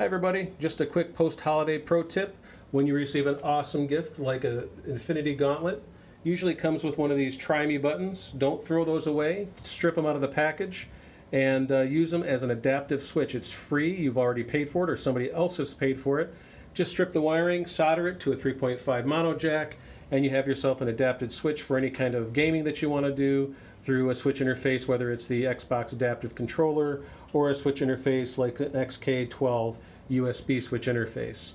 Hi everybody, just a quick post-holiday pro tip. When you receive an awesome gift like an Infinity Gauntlet, usually comes with one of these Try Me buttons. Don't throw those away, strip them out of the package and uh, use them as an adaptive switch. It's free, you've already paid for it or somebody else has paid for it. Just strip the wiring, solder it to a 3.5 mono jack, and you have yourself an adapted switch for any kind of gaming that you want to do through a switch interface, whether it's the Xbox adaptive controller or a switch interface like an XK12 USB switch interface.